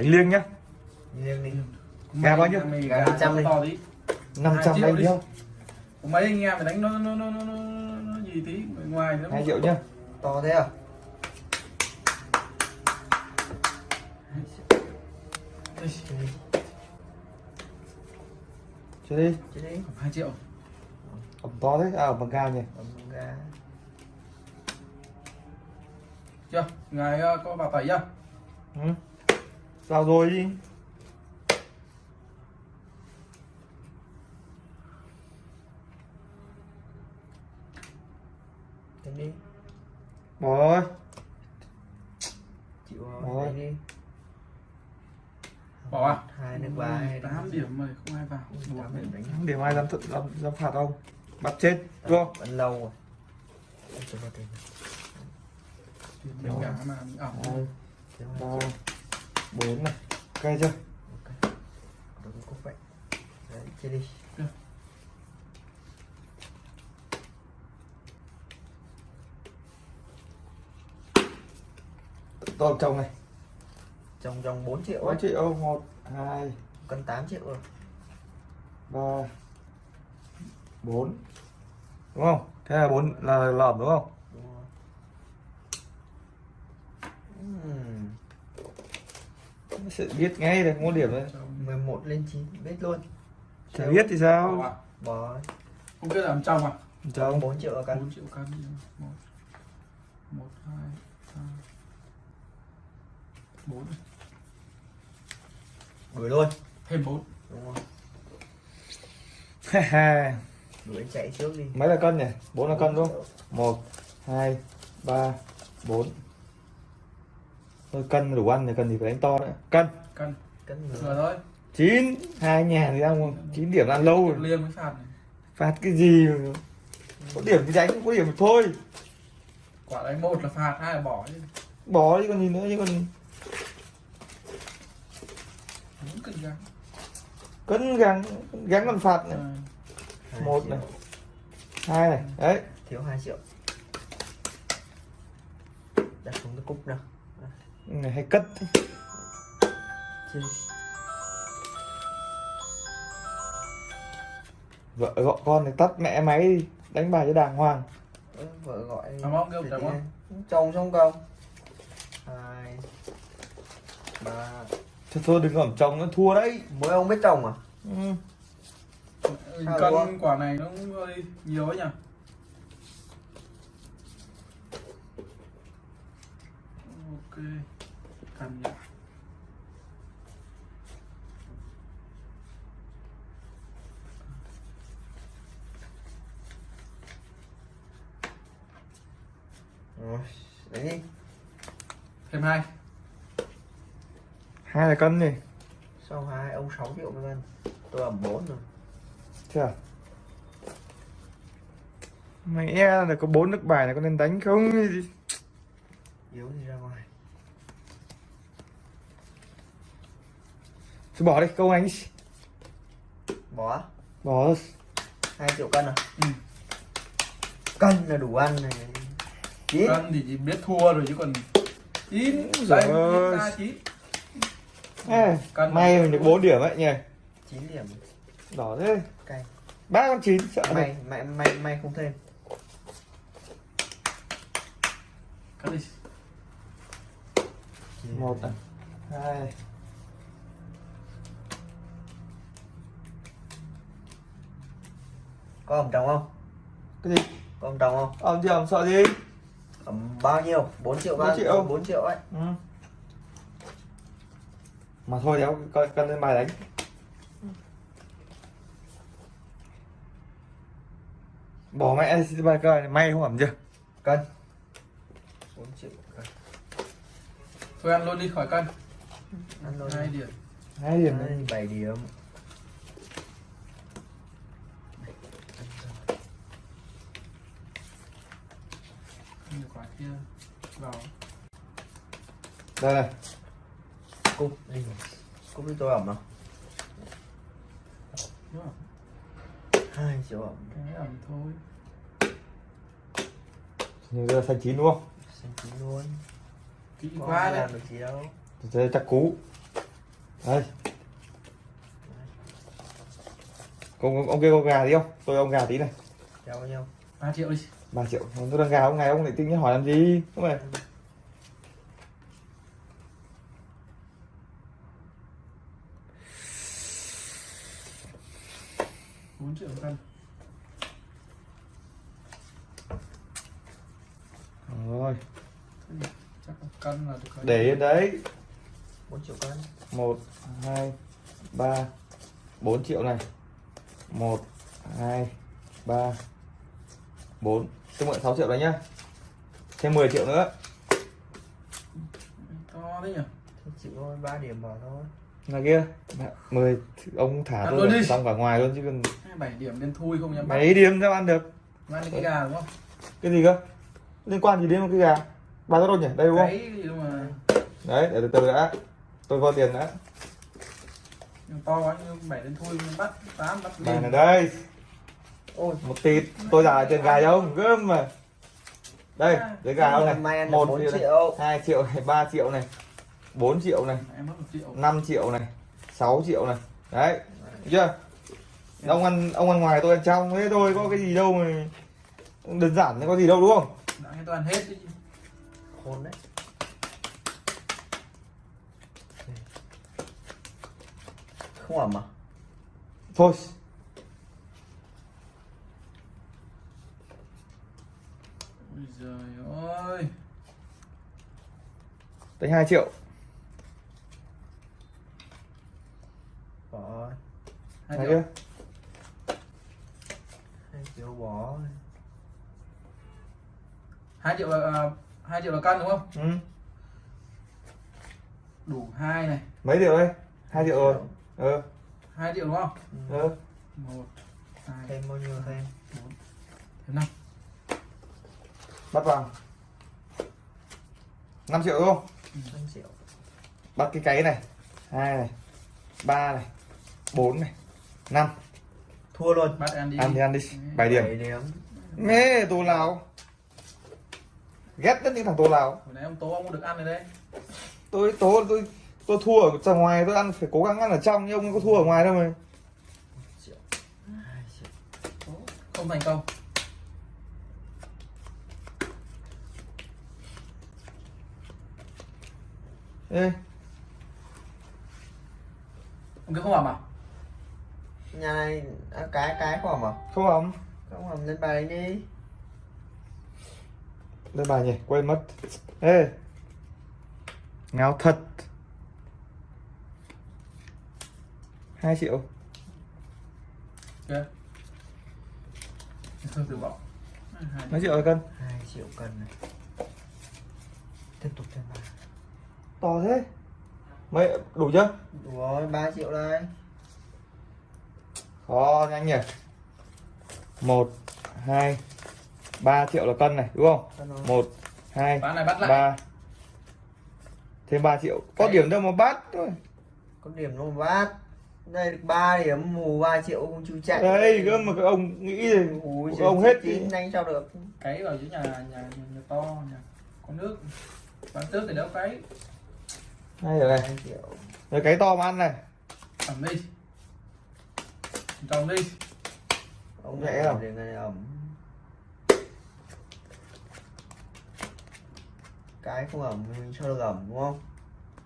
đánh liêng nhá. Riêng đi. Gà bao nhiêu? Gà 500 đi. to tí. 500 triệu anh đi. điêu Có mấy anh em phải đánh nó nó nó nó, nó, nó gì tí ngoài nữa 2 triệu nhá. To thế à? Chơi đi. Chứ đi. Hai triệu. Ẩm to đấy à bằng ga nhỉ. Ấm gà chưa? Ngài ờ, có vào tẩy chưa? Ừ. vào rồi? Đi đánh đi. Bỏ rồi. Chịu Rồi. đánh đi. Bỏ à? Hai nước ba hai tám điểm mà không ai vào. Tám điểm đánh. Điểm ai dám dám, dám phạt không bắt chết đúng không vẫn lâu rồi. Mà ảo hai Thiếu hai ba bốn này. Cây chưa? Ok. Đừng có cúc vậy. Đấy chơi đi. To chồng này. Trong trong 4 triệu 4 ấy. triệu một hai cân 8 triệu rồi. ba bốn. Đúng không? Thế là bốn là lỏm đúng không đúng không Ừm, sẽ biết ngay được mua điểm đấy 11 lên 9 biết luôn. Chả biết thì bỏ sao à bò không biết làm trong à? Chồng. 4 triệu cân. 4 triệu cân một một hai ba bốn. Đuổi luôn. Thêm bốn. Đúng không anh chạy trước đi. Mấy là cân nhỉ? Bốn là cân đúng không? Một hai ba bốn thôi cân đủ ăn thì cần gì phải đánh to nữa cân. Cân. Cân vừa thôi. Chín hai nhà thì ăn chín điểm ăn lâu rồi. Liêm mới phạt này. Phạt cái gì mà- có điểm thì đánh có điểm thì thôi. Quả đánh một là phạt hai là bỏ chứ. Bỏ đi còn gì nữa chứ còn cân gắng. Cân gắng gắng còn phạt này. À, Hai một triệu. này. Hai này. Đấy. Thiếu 2 triệu. Đặt xuống cái cúc nào này hay cất vợ gọi con thì tắt mẹ máy đi đánh bài cho đàng hoàng. Vợ gọi Cảm ơn, kêu ơn. ăn. chồng xong không? Hai ba. Thôi thôi đừng ẩm chồng nó thua đấy. Mỗi ông biết chồng à? Ừ. Cân quả này nó hơi nhiều ấy nhỉ ok cần nhỉ rồi đi. Thêm hai. Hai là cân đi. Sau hai? Ông 6 triệu mấy cân tôi ẩm 4 rồi. À? Mày e là có bốn nước bài này có nên đánh không? yếu thì ra ngoài Thôi bỏ đi, câu anh đi. bỏ Bỏ. 2 triệu cân à ừ. cân là đủ ăn này chín cân thì chỉ biết thua rồi chứ còn chín ra chín Ê, Cân. may mình được 4 điểm ấy nhỉ? 9 điểm Đỏ thế. cay Ba con chín sợ may này. may may may không thêm cân đi Một hai, có ẩm trồng không cái gì? có ẩm trồng không Ông chứ ông sợ gì? ẩm bao nhiêu 4 triệu Bốn bao triệu. 4 triệu ấy Ừ. Mà thôi đéo coi cân lên bài đánh. Bỏ mẹ bài coi may không ẩm chưa? cân 4 triệu cân thôi ăn luôn đi khỏi cân ăn luôn hai điểm Hai điểm này. 7 điểm Nhiều quả kia vào Đây. Này. cúc đi. Cúc đi tôi ẩm nào. 2 triệu ẩm. Cái ẩm thôi. Nhưng giờ xanh chín đúng không? xanh chín luôn. Kỹ quá làm được gì đâu Thế chắc cú. đây. Ông ông kia có gà tí không? Tôi ông gà tí này. Cho bao nhiêu? 3 triệu đi 3 triệu tôi đang gà ông ngày ông lại tính hỏi làm gì? Không phải. 4 triệu cân. Rồi. Thế thì chắc là cân là được để yên đấy. 4 triệu cân. Một hai ba. Bốn triệu này. Một hai ba. Bốn tôi mượn 6 triệu đấy nhá. Thêm 10 triệu nữa. To đấy nhỉ? Chịu thôi 3 điểm bỏ thôi. Là kia. 10 ông thả Ăn tôi luôn xong cả ngoài luôn chứ cần 7 điểm đen thui không bắt mấy điểm sao ăn được? Mang đi cái gà đúng không? cái gì cơ? Liên quan gì đến một cái gà? Ba đâu nhỉ? Đây đúng không? Cái gì đâu mà đấy để từ từ đã. Tôi có tiền đã. To quá như 7 đen thui nhưng bắt. 8 bắt bài liền này đây ôi. Một tịt tôi giả tiền gà cho ông gớm mà. Đây đấy gà ông này. Một 4 triệu này. hai triệu này ba triệu này. 4 triệu này. Em mất 1 triệu. 5 triệu này. 6 triệu này. Đấy chưa? Ông ăn ông ăn ngoài tôi ăn trong. Thế thôi có cái gì đâu mà đơn giản có gì đâu đúng không? Đãtoàn hết đi khôn đấy. Không ẩm à thôi Ôi giời ơi. Tính 2 triệu. Bỏ rồi 2 thấy triệu. chưa? 2 triệu bỏ rồi. 2 triệu là 2 triệu là cân đúng không? ừ. Đủ 2 này. Mấy triệu đây? 2 triệu rồi. ờ 2 triệu đúng không? Ừ. ờ 1 2 thêm bao nhiêu thêm? 4 thêm 5 bắt vào 5 triệu đúng không? 5 triệu. Bắt cái cái này. Hai này. Ba này. Bốn này. Năm. Thua luôn. Bắt em đi ăn thì ăn đi 7 điểm. 7 điểm. Mê tô lào. Ghét nhất những thằng tô lào. Hồi nãy ông Tố ông được ăn rồi đấy. Tôi tố tôi tôi thua ở ngoài tôi ăn phải cố gắng ăn ở trong nhưng ông có thua ở ngoài đâu mà. Triệu 2 triệu. Tố Không thành công Ê, Ông kia không ẩm à? nhà này à, cái cái không ẩm à? Không ấm không ẩm lên bài đi. Lên bài nhỉ quên mất. Ê. Ngáo thật. Hai triệu. Kìa. Thôi từ bỏ Hai mấy triệu cân? 2 triệu cân này. Tiếp tục thêm ba to thế. Mấy đủ chưa? Đủ rồi 3 triệu đây. Khó nhanh nhỉ. Một hai ba triệu là cân này đúng không? Một hai Bán này bắt lại. ba. Thêm 3 triệu. Có Đấy. điểm đâu mà bắt thôi. Có điểm nó bát đây được 3 điểm mù 3 triệu không chú chạy. Đây cơ mà các ông nghĩ thì Ui, các ông hết đi. nhanh sao được. Cái vào dưới nhà, nhà, nhà, nhà to nhà có nước. Bán trước thì đỡ cái hay rồi này 2 triệu rồi cái to mà ăn này. Ẩm đi. Trồng đi. Ông Nhẹ nhẹ không? ẩm. Cái không ẩm mình cho được ẩm đúng không?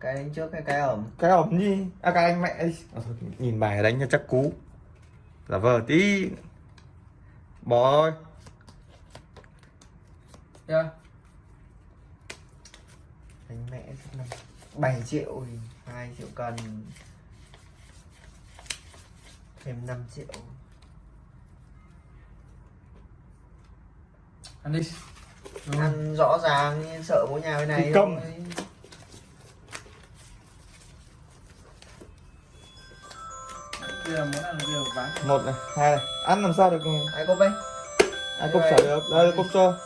Cái đánh trước cái cái ẩm? Cái ẩm gì à cái anh mẹ đi. À, thôi, nhìn bài đánh cho chắc cú. Là vờ tí. Bỏ thôi. Chưa đánh mẹ 7 triệu thì 2 triệu cần thêm 5 triệu. Ăn đi. Rồi. ăn rõ ràng nhưng sợ mỗi nhà bên này công. một này hai này. Ăn làm sao được ai có bên ai cốc xả được. Đây cốc cho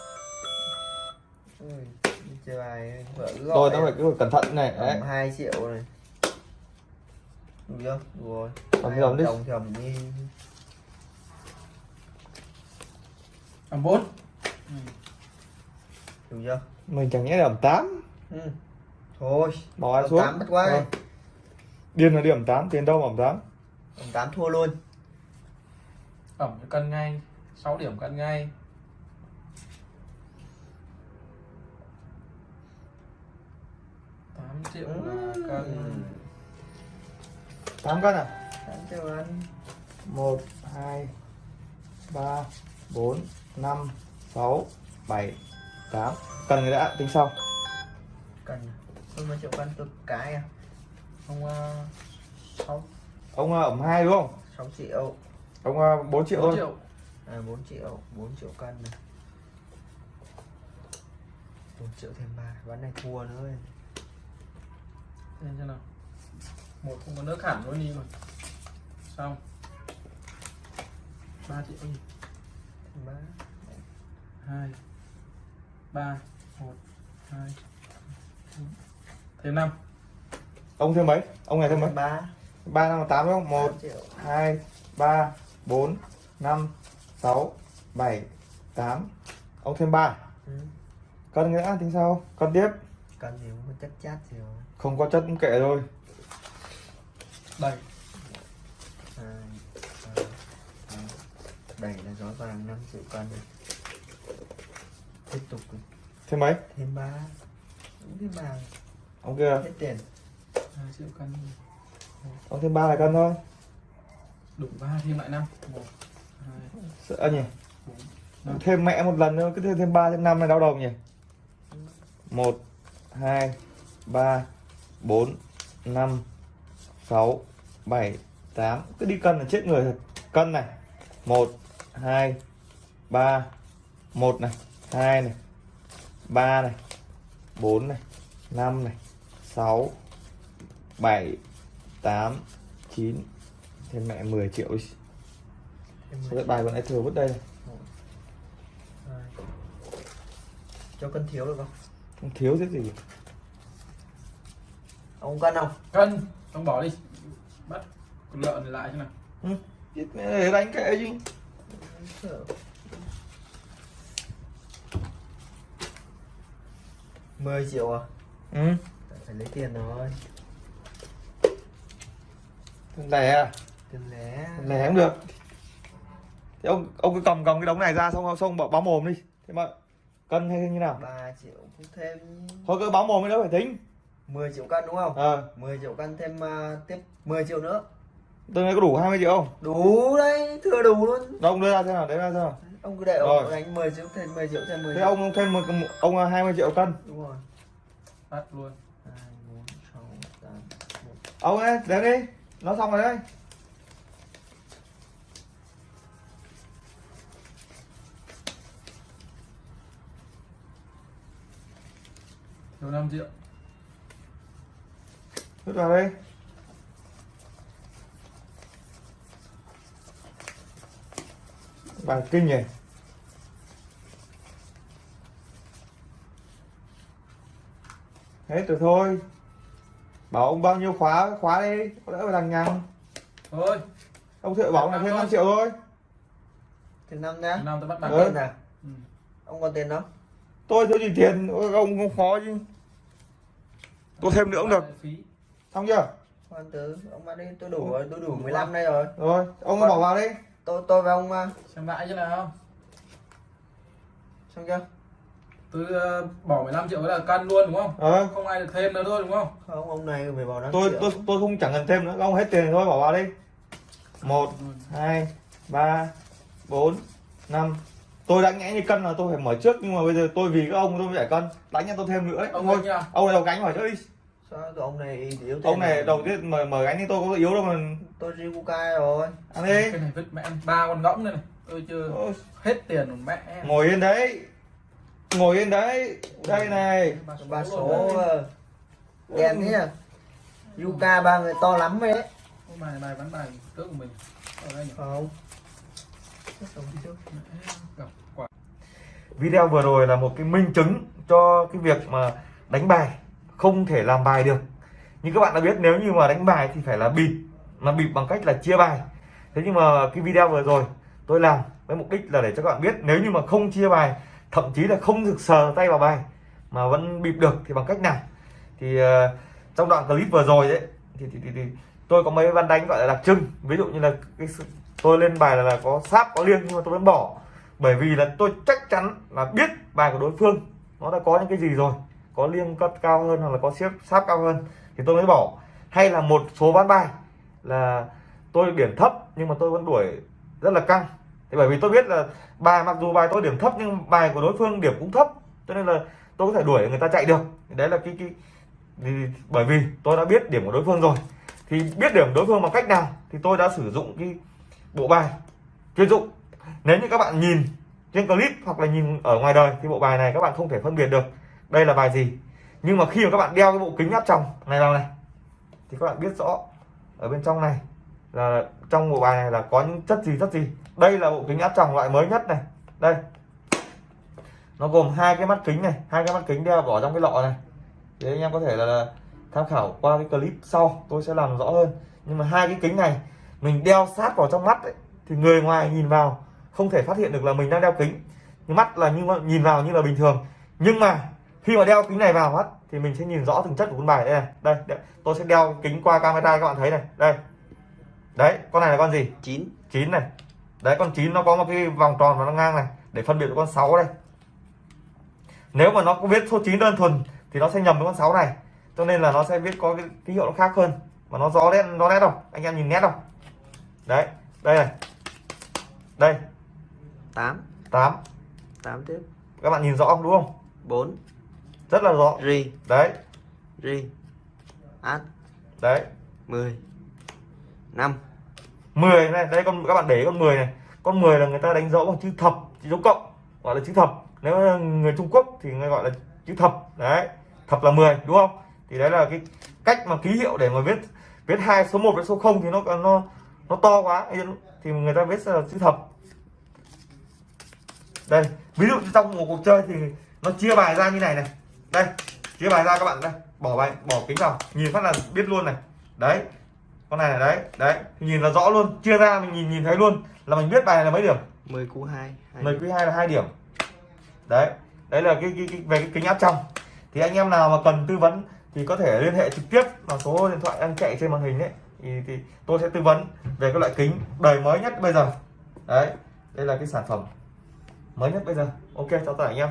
Ui, đi chơi bài vợ cứ rồi. gọi nó phải cứ cẩn thận này. Đấy. ẩm 2 triệu này. Đủ rồi. Ẩm ẩm đi. đồng ẩm đi. Ẩm bốn. Đủ chưa? Mình chẳng nhẽ là ẩm tám. Ừ. thôi. Bỏ Ẩm xuống? tám bắt quá Rồi. điên là điểm 8 tiền đâu mà ẩm 8 Ông tám thua luôn. Ẩm cân ngay. 6 điểm cân ngay tám triệu là cân. 8 cân à? Tám triệu ăn. 1 2 3 4 5 6 7 8 cần người đã tính sau. Cần tôi mấy triệu cân tôi cái à? Không ờ, sáu. Ông ờ, ẩm 2 đúng không? 6 triệu. Ông ờ, 4 triệu bốn thôi triệu. À 4 triệu 4 triệu cân này. 4 triệu thêm ba ván này thua nữa Xem xem nào. Một không có nước hẳn luôn đi mà. Xong. Ba triệu thêm ba. Hai. Ba. Một. Hai. Thêm năm. Ông thêm mấy? Ông này thêm mấy? Ba. 3 năm 8 đúng không? 1 1 triệu. 2 3 4 5 6 7 8 ông thêm 3 ừ. cân đã tính sau cân tiếp cần gì cũng có chất chát gì rồi. Không có chất cũng kệ thôi. Ba hai bảy là gió vàng 5 triệu cân này. tiếp tục thêm mấy? Thêm ba. Cũng thêm ba. Ông kia. Hết tiền. Hai triệu cân. Ông thêm 3 là cân thôi. Đủ ba thêm lại năm. Một hai sợ nhỉ? bốn thêm mẹ một lần nữa cứ thêm thêm 3 thêm 5 này đau đầu nhỉ? 1 2 3 4 5 6 7 8 cứ đi cân là chết người thật. Cân này. 1 2 3 1 này 2 này 3 này 4 này 5 này 6 7 8 9 thêm mẹ 10 triệu Sao 10 cái bài còn lại thừa vứt đây? Này cho cân thiếu được không không thiếu cái gì ông cân không? Cân. Ông bỏ đi. Bắt con lợn này lại thế nào. Ừ. chết mẹ đánh kệ chứ. Mười triệu à? Ừ. Phải lấy tiền rồi. Lẻ à? Tiền lẻ. Lẻ cũng được. Thì ông ông cứ cầm cầm cái đống này ra xong xong báo, báo mồm đi. Thế mà cân hay như nào? Ba triệu cũng thêm thôi cứ báo mồm mới đâu phải tính. 10 triệu cân đúng không? Ờ. 10 triệu cân thêm à, tiếp 10 triệu nữa. Tương này có đủ 20 triệu không? Đủ đấy thừa đủ luôn. Đâu ông đưa ra thế nào đấy ra thế nào. Ông cứ để Rồi. ông đánh 10 triệu thêm 10 triệu thêm 10 thế triệu. ông thêm một, ông là 20 triệu cân. Đúng rồi. Bắt luôn. Hai bốn sáu tám một. Ông ấy đến đi. Nó xong rồi đấy thiếu năm triệu. Vứt vào đây. Bài kinh nhỉ? Hết rồi thôi. Bảo ông bao nhiêu khóa khóa đi có đỡ phải lằng nhằng. Thôi. Ông thợ bảo là thêm 5 triệu thôi. Thêm năm nhá. Năm tôi bắt Ừ. tiền à? Ừ. ông còn tiền không? Tôi thiếu gì tiền? Ông không khó chứ tôi thêm nữa cũng được xong chưa? Khoan từ ông bắt đi tôi đủ rồi tôi đủ 15 đây rồi. Rồi ông bỏ vào đi. Tôi tôi và ông à, xem lại chứ nào. Xong chưa? Tôi ờ, bỏ 15 triệu là cân luôn đúng không? Ờ. Không ai được thêm nữa thôi đúng không? Không ông này phải vào 5 tôi triệu. tôi tôi không chẳng cần thêm nữa ông hết tiền thôi bỏ vào đi. Một Ừ. hai ba bốn năm. Tôi đã nghĩ như cân là tôi phải mở trước nhưng mà bây giờ tôi vì các ông tôi phải cân. Đánh cho tôi thêm nữa đấy ông thôi ông này đầu gánh mở trước đi sao? Ông này yếu tiền ông này đầu tiên mở mở gánh thì tôi có yếu đâu mà. Tôi Ribukai rồi. Ăn đi. Cái này vứt mẹ em ba con ngỗng này, này. Tôi chưa Ôi, hết tiền rồi mẹ em. Ngồi yên đấy. Ngồi yên đấy. Đây này. Ba số đấy. ờ, thế à? Yuka ba người to lắm đấy Ô, bài bài bán bài trước của mình. Ở đây nhỉ? Không. Video vừa rồi là một cái minh chứng cho cái việc mà đánh bài không thể làm bài được. Như các bạn đã biết nếu như mà đánh bài thì phải là bịp. Mà bịp bằng cách là chia bài. Thế nhưng mà cái video vừa rồi tôi làm với mục đích là để cho các bạn biết nếu như mà không chia bài thậm chí là không được sờ tay vào bài mà vẫn bịp được thì bằng cách nào? Thì uh, trong đoạn clip vừa rồi đấy thì, thì, thì, thì tôi có mấy văn đánh gọi là đặc trưng. Ví dụ như là cái tôi lên bài là, là có sáp có liêng nhưng mà tôi vẫn bỏ. Bởi vì là tôi chắc chắn là biết bài của đối phương nó đã có những cái gì rồi có liêng cất cao hơn hoặc là có xếp sáp cao hơn thì tôi mới bỏ. Hay là một số ván bài là tôi điểm thấp nhưng mà tôi vẫn đuổi rất là căng. Thì bởi vì tôi biết là bài, mặc dù bài tôi điểm thấp nhưng bài của đối phương điểm cũng thấp, cho nên là tôi có thể đuổi người ta chạy được. Thì đấy là cái cái thì bởi vì tôi đã biết điểm của đối phương rồi. Thì biết điểm đối phương bằng cách nào thì tôi đã sử dụng cái bộ bài chuyên dụng. Nếu như các bạn nhìn trên clip hoặc là nhìn ở ngoài đời thì bộ bài này các bạn không thể phân biệt được đây là bài gì? Nhưng mà khi mà các bạn đeo cái bộ kính áp tròng này vào này thì các bạn biết rõ ở bên trong này là trong bộ bài này là có những chất gì chất gì? Đây là bộ kính áp tròng loại mới nhất này. Đây. Nó gồm hai cái mắt kính này hai cái mắt kính đeo bỏ trong cái lọ này. Thì anh em có thể là, tham khảo qua cái clip sau tôi sẽ làm rõ hơn. Nhưng mà hai cái kính này mình đeo sát vào trong mắt ấy, thì người ngoài nhìn vào không thể phát hiện được là mình đang đeo kính. Nhưng mắt là như nhìn vào như là bình thường. Nhưng mà khi mà đeo kính này vào mắt thì mình sẽ nhìn rõ từng chất của con bài đây này. Đây, đây. tôi sẽ đeo kính qua camera các bạn thấy này. Đây. Đấy con này là con gì? Chín. Chín này. Đấy con chín nó có một cái vòng tròn và nó ngang này để phân biệt với con 6 đây. Nếu mà nó có viết số 9 đơn thuần thì nó sẽ nhầm với con 6 này. Cho nên là nó sẽ viết có cái ký hiệu nó khác hơn. Mà nó rõ nét nó nét đâu anh em nhìn nét đâu đấy đây này. Đây. Tám. 8 tám tiếp. Các bạn nhìn rõ không? Đúng không? Bốn rất là rõ. Ri. Đấy. Ri. Át đấy. Mười. Năm. 10 này. Đây con các bạn để con 10 này. Con 10 là người ta đánh dấu bằng chữ thập chữ dấu cộng gọi là chữ thập. Nếu người Trung Quốc thì người gọi là chữ thập. Đấy. Thập là 10 đúng không? Thì đấy là cái cách mà ký hiệu để mà viết viết hai số 1 với số 0 thì nó nó nó to quá. Thì người ta viết là chữ thập. Đây. Ví dụ trong một cuộc chơi thì nó chia bài ra như này này đây chia bài ra các bạn đây. Bỏ bài bỏ kính vào. Nhìn phát là biết luôn này. Đấy con này là đấy đấy. Nhìn là rõ luôn chia ra mình nhìn nhìn thấy luôn là mình biết bài này là mấy điểm? Mười cú hai hai mười quý hai là hai điểm. Đấy đấy là cái, cái, cái về cái kính áp trong. Thì anh em nào mà cần tư vấn thì có thể liên hệ trực tiếp vào số điện thoại đang chạy trên màn hình đấy thì, thì tôi sẽ tư vấn về cái loại kính đời mới nhất bây giờ. Đấy đây là cái sản phẩm mới nhất bây giờ. Ok chào cả anh em